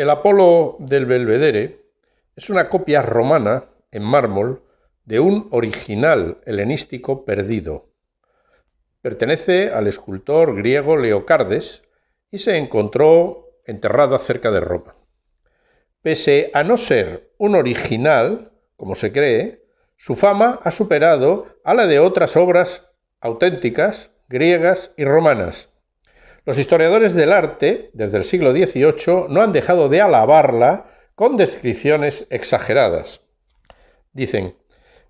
El Apolo del Belvedere es una copia romana en mármol de un original helenístico perdido. Pertenece al escultor griego Leocardes y se encontró enterrado cerca de Roma. Pese a no ser un original, como se cree, su fama ha superado a la de otras obras auténticas griegas y romanas. Los historiadores del arte, desde el siglo XVIII, no han dejado de alabarla con descripciones exageradas. Dicen,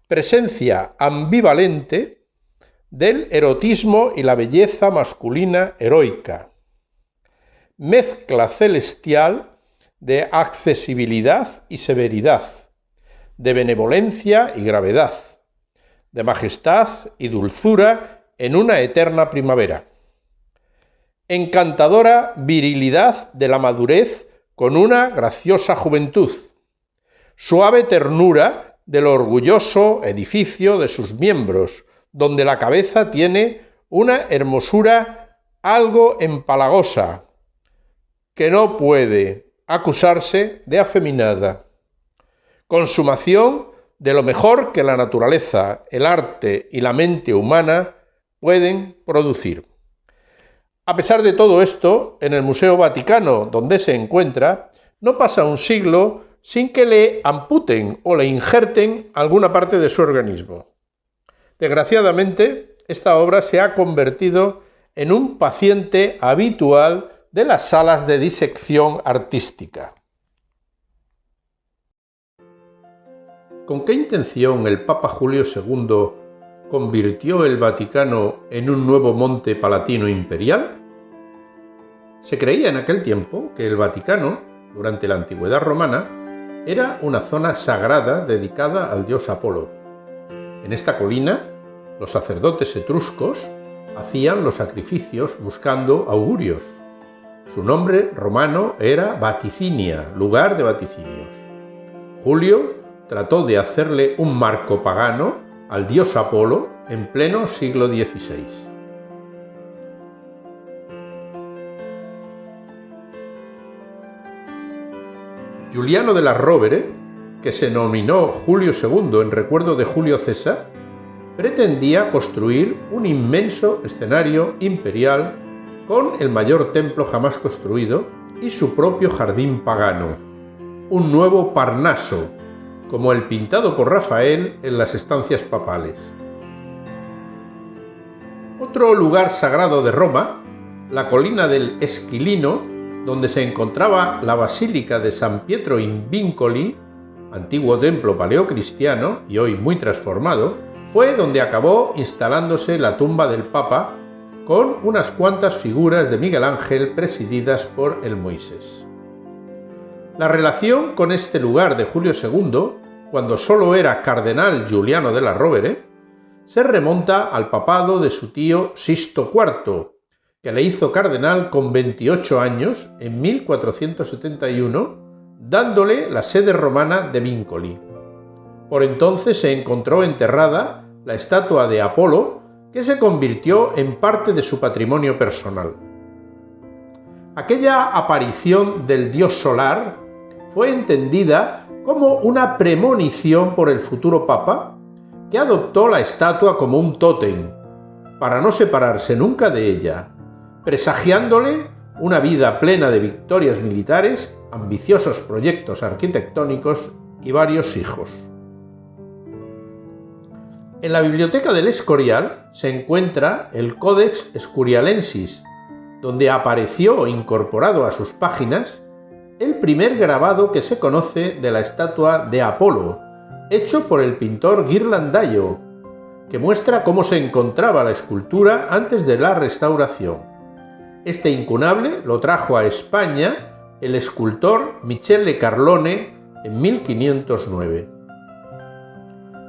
presencia ambivalente del erotismo y la belleza masculina heroica, mezcla celestial de accesibilidad y severidad, de benevolencia y gravedad, de majestad y dulzura en una eterna primavera. Encantadora virilidad de la madurez con una graciosa juventud. Suave ternura del orgulloso edificio de sus miembros, donde la cabeza tiene una hermosura algo empalagosa, que no puede acusarse de afeminada. Consumación de lo mejor que la naturaleza, el arte y la mente humana pueden producir. A pesar de todo esto, en el Museo Vaticano, donde se encuentra, no pasa un siglo sin que le amputen o le injerten alguna parte de su organismo. Desgraciadamente, esta obra se ha convertido en un paciente habitual de las salas de disección artística. ¿Con qué intención el Papa Julio II convirtió el Vaticano en un nuevo monte palatino imperial? Se creía en aquel tiempo que el Vaticano, durante la antigüedad romana, era una zona sagrada dedicada al dios Apolo. En esta colina, los sacerdotes etruscos hacían los sacrificios buscando augurios. Su nombre romano era Vaticinia, lugar de vaticinios. Julio trató de hacerle un marco pagano al dios Apolo en pleno siglo XVI. Juliano de la Rovere, que se nominó Julio II en recuerdo de Julio César, pretendía construir un inmenso escenario imperial con el mayor templo jamás construido y su propio jardín pagano, un nuevo Parnaso, como el pintado por Rafael en las estancias papales. Otro lugar sagrado de Roma, la colina del Esquilino, donde se encontraba la Basílica de San Pietro in Vincoli, antiguo templo paleocristiano y hoy muy transformado, fue donde acabó instalándose la tumba del Papa con unas cuantas figuras de Miguel Ángel presididas por el Moisés. La relación con este lugar de Julio II, cuando solo era cardenal Giuliano de la Rovere, se remonta al papado de su tío Sisto IV, que le hizo cardenal con 28 años en 1471, dándole la sede romana de Vincoli. Por entonces se encontró enterrada la estatua de Apolo, que se convirtió en parte de su patrimonio personal. Aquella aparición del dios solar fue entendida como una premonición por el futuro papa, que adoptó la estatua como un tótem, para no separarse nunca de ella, presagiándole una vida plena de victorias militares, ambiciosos proyectos arquitectónicos y varios hijos. En la biblioteca del Escorial se encuentra el Codex Escurialensis, donde apareció incorporado a sus páginas el primer grabado que se conoce de la estatua de Apolo, hecho por el pintor Ghirlandaio, que muestra cómo se encontraba la escultura antes de la restauración. Este incunable lo trajo a España el escultor Michele Carlone en 1509.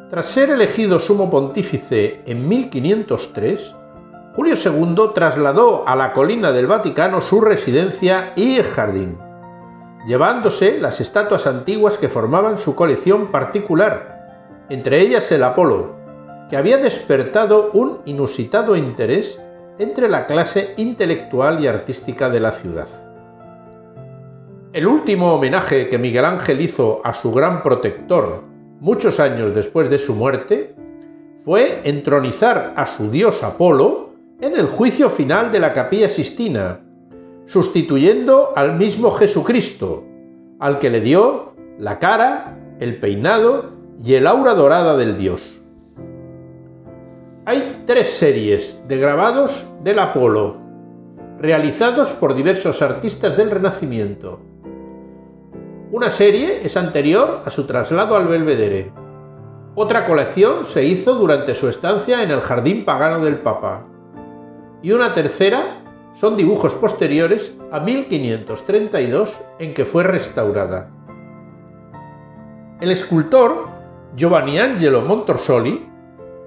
Tras ser elegido sumo pontífice en 1503, Julio II trasladó a la colina del Vaticano su residencia y jardín, llevándose las estatuas antiguas que formaban su colección particular, entre ellas el Apolo, que había despertado un inusitado interés entre la clase intelectual y artística de la ciudad. El último homenaje que Miguel Ángel hizo a su gran protector muchos años después de su muerte fue entronizar a su dios Apolo en el juicio final de la capilla Sistina, sustituyendo al mismo Jesucristo, al que le dio la cara, el peinado y el aura dorada del dios. Hay tres series de grabados del Apolo, realizados por diversos artistas del Renacimiento. Una serie es anterior a su traslado al Belvedere. Otra colección se hizo durante su estancia en el Jardín Pagano del Papa. Y una tercera son dibujos posteriores a 1532 en que fue restaurada. El escultor Giovanni Angelo Montorsoli,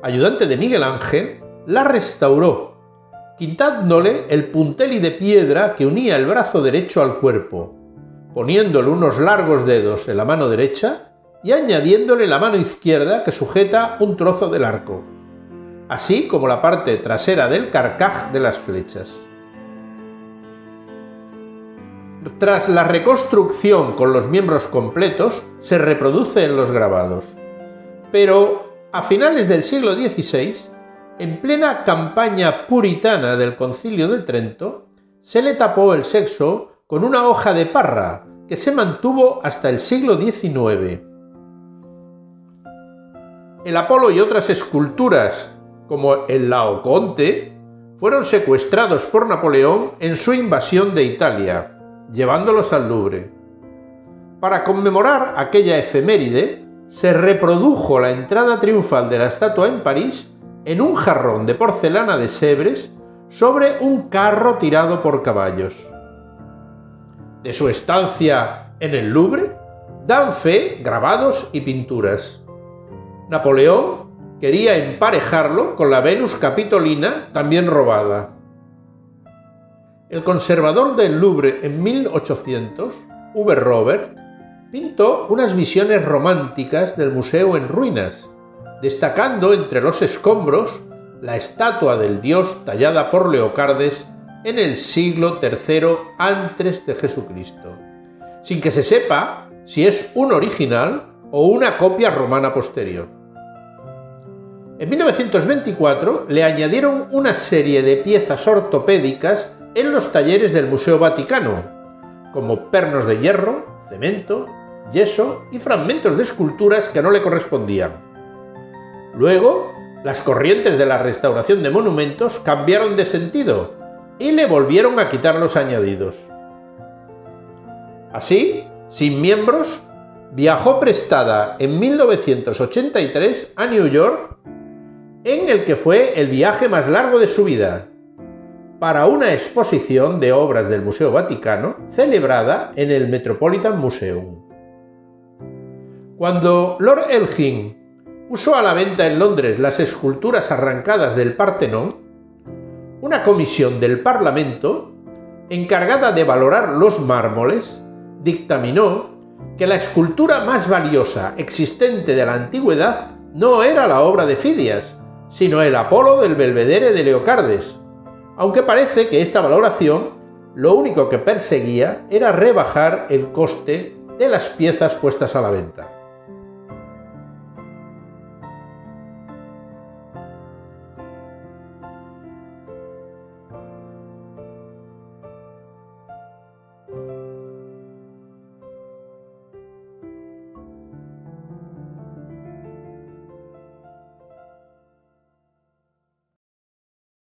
ayudante de Miguel Ángel, la restauró, quitándole el punteli de piedra que unía el brazo derecho al cuerpo, poniéndole unos largos dedos en la mano derecha y añadiéndole la mano izquierda que sujeta un trozo del arco, así como la parte trasera del carcaj de las flechas. Tras la reconstrucción con los miembros completos, se reproduce en los grabados. Pero a finales del siglo XVI, en plena campaña puritana del Concilio de Trento, se le tapó el sexo con una hoja de parra que se mantuvo hasta el siglo XIX. El Apolo y otras esculturas, como el Laoconte, fueron secuestrados por Napoleón en su invasión de Italia, llevándolos al Louvre. Para conmemorar aquella efeméride, se reprodujo la entrada triunfal de la estatua en París en un jarrón de porcelana de Sebres sobre un carro tirado por caballos de su estancia en el Louvre dan fe grabados y pinturas. Napoleón quería emparejarlo con la Venus Capitolina, también robada. El conservador del Louvre en 1800, Uwe Robert, pintó unas visiones románticas del museo en ruinas, destacando entre los escombros la estatua del dios tallada por Leocardes en el siglo III antes de Jesucristo, sin que se sepa si es un original o una copia romana posterior. En 1924 le añadieron una serie de piezas ortopédicas en los talleres del Museo Vaticano, como pernos de hierro, cemento, yeso y fragmentos de esculturas que no le correspondían. Luego, las corrientes de la restauración de monumentos cambiaron de sentido y le volvieron a quitar los añadidos. Así, sin miembros, viajó prestada en 1983 a New York, en el que fue el viaje más largo de su vida, para una exposición de obras del Museo Vaticano celebrada en el Metropolitan Museum. Cuando Lord Elgin puso a la venta en Londres las esculturas arrancadas del Partenón, una comisión del Parlamento, encargada de valorar los mármoles, dictaminó que la escultura más valiosa existente de la antigüedad no era la obra de Fidias, sino el Apolo del Belvedere de Leocardes, aunque parece que esta valoración lo único que perseguía era rebajar el coste de las piezas puestas a la venta.